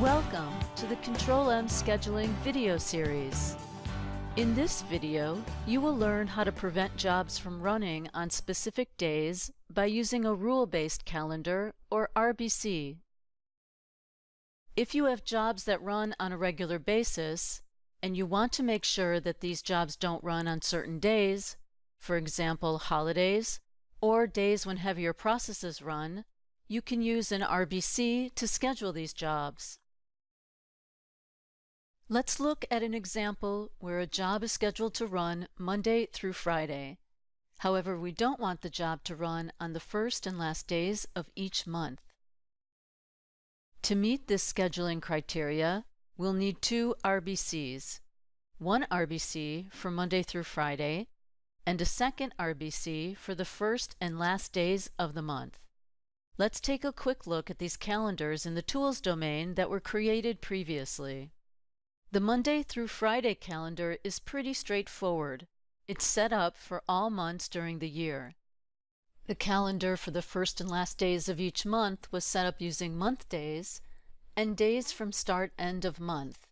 Welcome to the Control-M Scheduling video series. In this video, you will learn how to prevent jobs from running on specific days by using a rule-based calendar, or RBC. If you have jobs that run on a regular basis, and you want to make sure that these jobs don't run on certain days, for example holidays, or days when heavier processes run, you can use an RBC to schedule these jobs. Let's look at an example where a job is scheduled to run Monday through Friday. However, we don't want the job to run on the first and last days of each month. To meet this scheduling criteria, we'll need two RBCs. One RBC for Monday through Friday, and a second RBC for the first and last days of the month. Let's take a quick look at these calendars in the Tools domain that were created previously. The Monday through Friday calendar is pretty straightforward. It's set up for all months during the year. The calendar for the first and last days of each month was set up using month days and days from start end of month.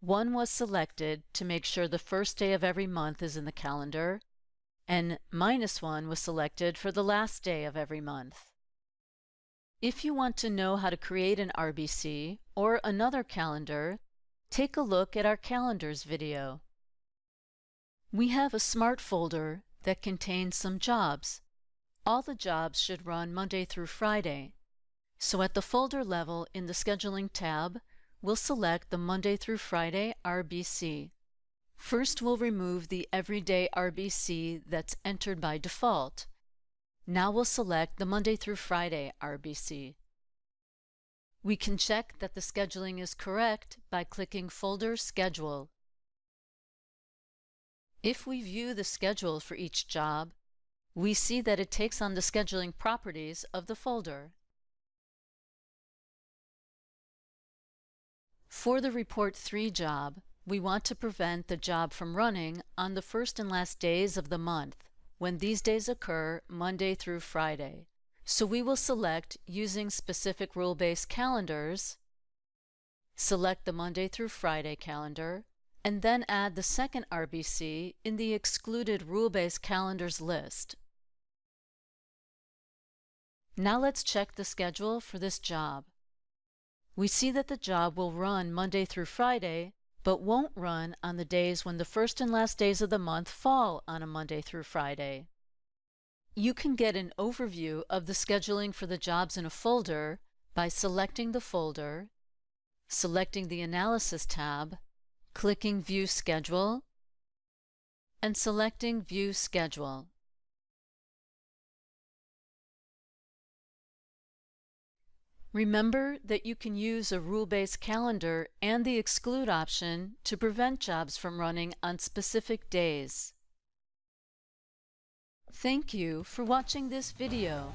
One was selected to make sure the first day of every month is in the calendar, and minus one was selected for the last day of every month. If you want to know how to create an RBC or another calendar, take a look at our Calendars video. We have a Smart folder that contains some jobs. All the jobs should run Monday through Friday. So at the folder level in the Scheduling tab, we'll select the Monday through Friday RBC. First, we'll remove the Everyday RBC that's entered by default. Now we'll select the Monday through Friday RBC. We can check that the scheduling is correct by clicking Folder Schedule. If we view the schedule for each job, we see that it takes on the scheduling properties of the folder. For the Report 3 job, we want to prevent the job from running on the first and last days of the month when these days occur Monday through Friday. So we will select using specific rule-based calendars, select the Monday through Friday calendar, and then add the second RBC in the excluded rule-based calendars list. Now let's check the schedule for this job. We see that the job will run Monday through Friday but won't run on the days when the first and last days of the month fall on a Monday through Friday. You can get an overview of the scheduling for the jobs in a folder by selecting the folder, selecting the Analysis tab, clicking View Schedule, and selecting View Schedule. Remember that you can use a rule-based calendar and the exclude option to prevent jobs from running on specific days. Thank you for watching this video.